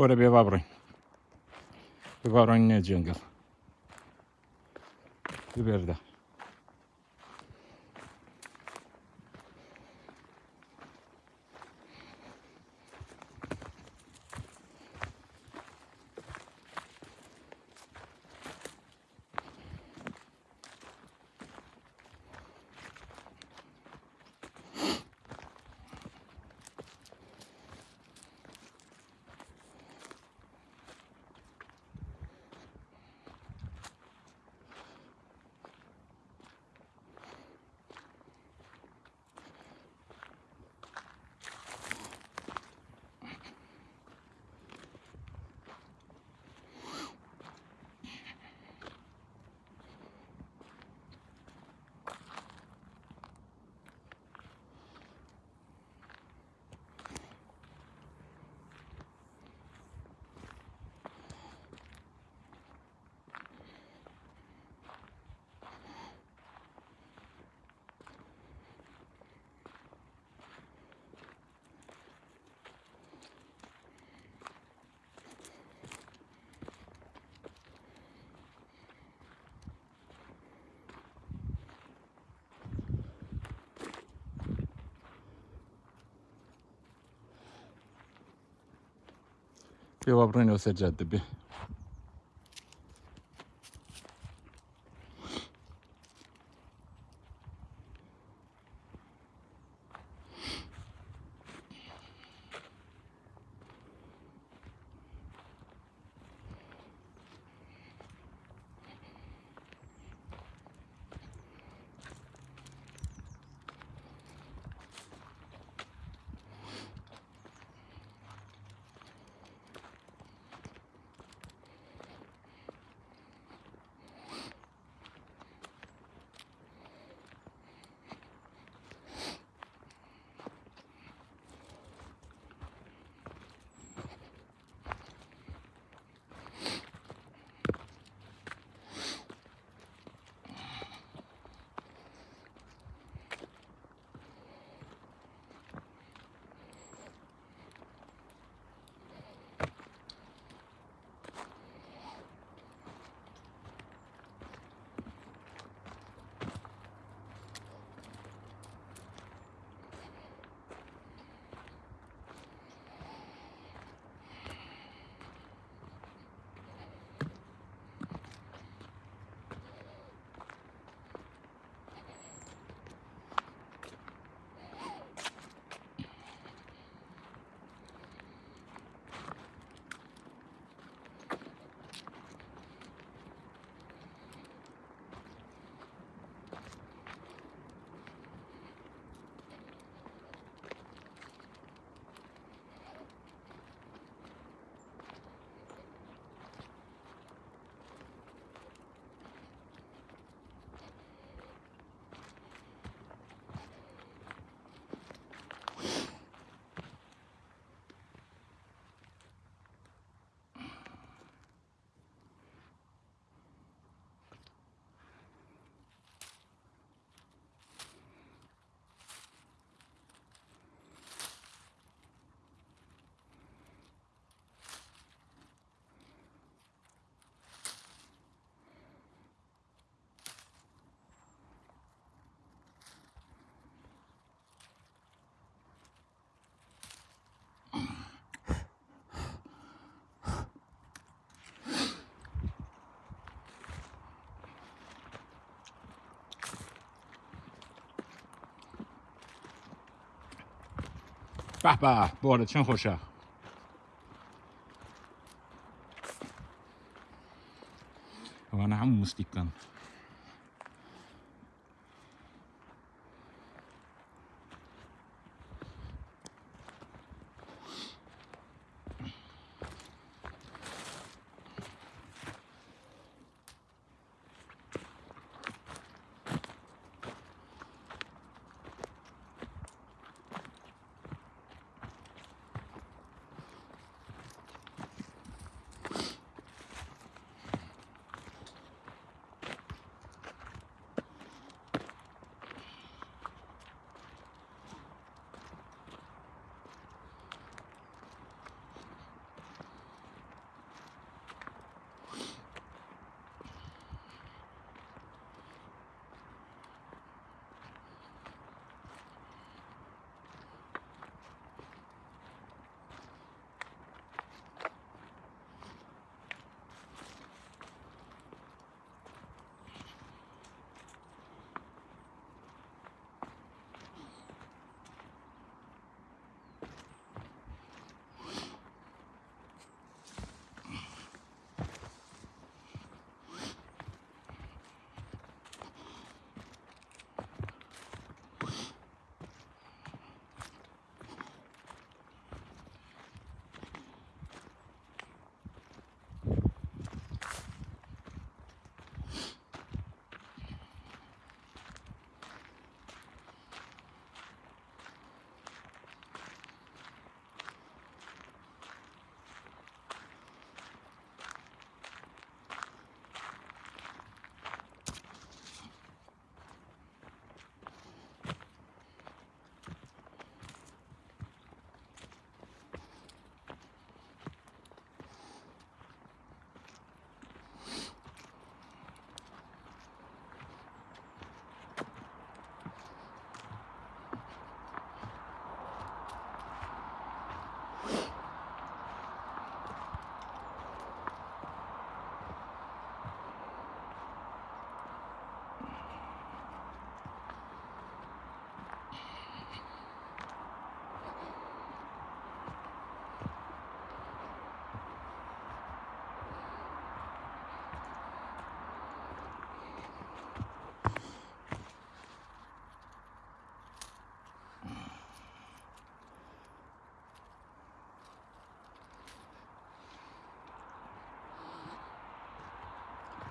Горе Вавры. Воронь не джингл. Теперь да. Fio Bruno said at the به به. باره چند خوشه. وانا هم مستيقن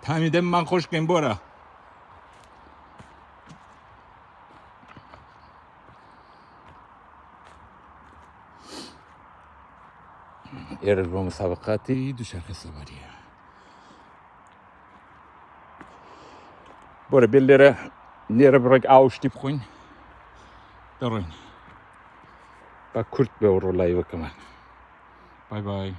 تمیده من خوش کن برا ایرز با مسابقاتی دوچرخه سواریه برو بلره نره برای آوشتی بخوین. دارین با کرد به ورولای وکمان. بای بای.